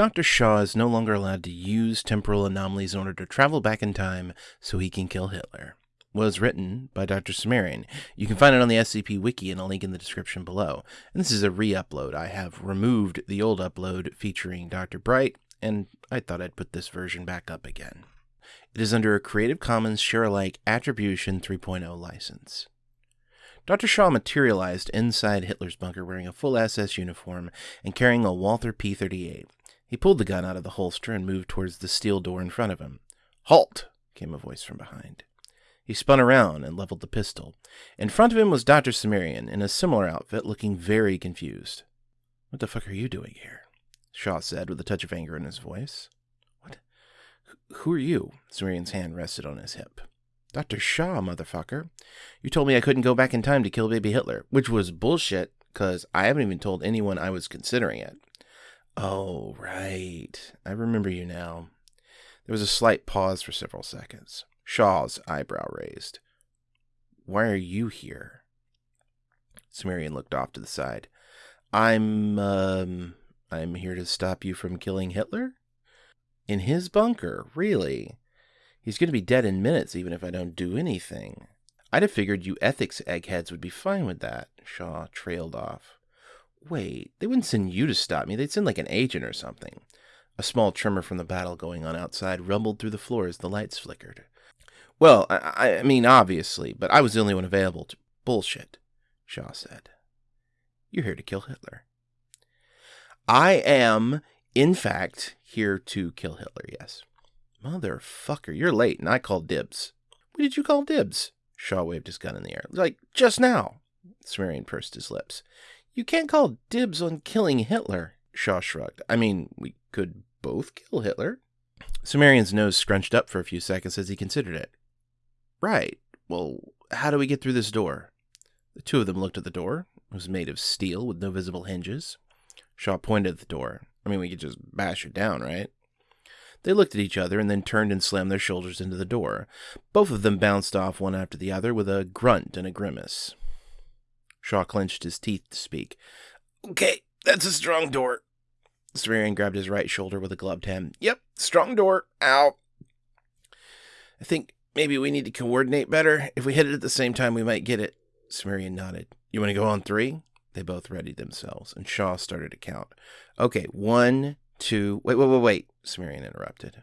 Dr. Shaw is no longer allowed to use temporal anomalies in order to travel back in time so he can kill Hitler. Was written by Dr. Cimmerian. You can find it on the SCP Wiki and a link in the description below. And this is a re upload. I have removed the old upload featuring Dr. Bright, and I thought I'd put this version back up again. It is under a Creative Commons Share Alike Attribution 3.0 license. Dr. Shaw materialized inside Hitler's bunker wearing a full SS uniform and carrying a Walther P 38. He pulled the gun out of the holster and moved towards the steel door in front of him. Halt! came a voice from behind. He spun around and leveled the pistol. In front of him was Dr. Cimmerian in a similar outfit, looking very confused. What the fuck are you doing here? Shaw said with a touch of anger in his voice. What? Who are you? Cimmerian's hand rested on his hip. Dr. Shaw, motherfucker. You told me I couldn't go back in time to kill baby Hitler, which was bullshit, because I haven't even told anyone I was considering it. Oh, right. I remember you now. There was a slight pause for several seconds. Shaw's eyebrow raised. Why are you here? Cimmerian looked off to the side. I'm, um, I'm here to stop you from killing Hitler? In his bunker, really? He's going to be dead in minutes even if I don't do anything. I'd have figured you ethics eggheads would be fine with that. Shaw trailed off. Wait, they wouldn't send you to stop me. They'd send like an agent or something. A small tremor from the battle going on outside rumbled through the floor as the lights flickered. Well, I, I mean, obviously, but I was the only one available to. Bullshit, Shaw said. You're here to kill Hitler. I am, in fact, here to kill Hitler, yes. Motherfucker, you're late, and I called dibs. When did you call dibs? Shaw waved his gun in the air. Like, just now. Cimmerian pursed his lips. You can't call dibs on killing Hitler. Shaw shrugged. I mean, we could both kill Hitler. Cimmerian's nose scrunched up for a few seconds as he considered it. Right. Well, how do we get through this door? The two of them looked at the door. It was made of steel with no visible hinges. Shaw pointed at the door. I mean, we could just bash it down, right? They looked at each other and then turned and slammed their shoulders into the door. Both of them bounced off one after the other with a grunt and a grimace. Shaw clenched his teeth to speak. Okay, that's a strong door. Cimmerian grabbed his right shoulder with a gloved hand. Yep, strong door. Ow. I think maybe we need to coordinate better. If we hit it at the same time, we might get it. Cimmerian nodded. You want to go on three? They both readied themselves, and Shaw started to count. Okay, one, two. Wait, wait, wait, wait. Cimmerian interrupted.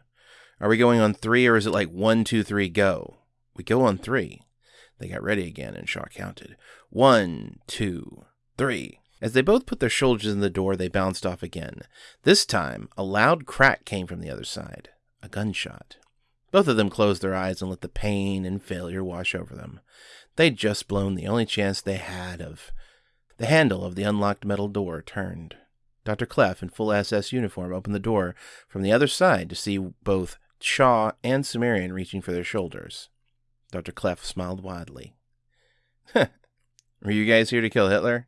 Are we going on three, or is it like one, two, three, go? We go on three. They got ready again, and Shaw counted. One, two, three. As they both put their shoulders in the door, they bounced off again. This time, a loud crack came from the other side. A gunshot. Both of them closed their eyes and let the pain and failure wash over them. They'd just blown the only chance they had of. The handle of the unlocked metal door turned. Dr. Clef, in full SS uniform, opened the door from the other side to see both Shaw and Cimmerian reaching for their shoulders. Dr. Clef smiled widely. Were you guys here to kill Hitler?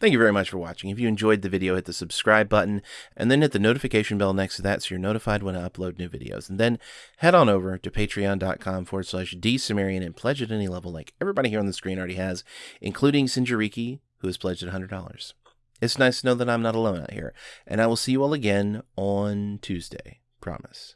Thank you very much for watching. If you enjoyed the video, hit the subscribe button and then hit the notification bell next to that so you're notified when I upload new videos. And then head on over to patreon.com forward slash dsumerian and pledge at any level like everybody here on the screen already has, including Sinjariki, who has pledged at $100. It's nice to know that I'm not alone out here. And I will see you all again on Tuesday. Promise.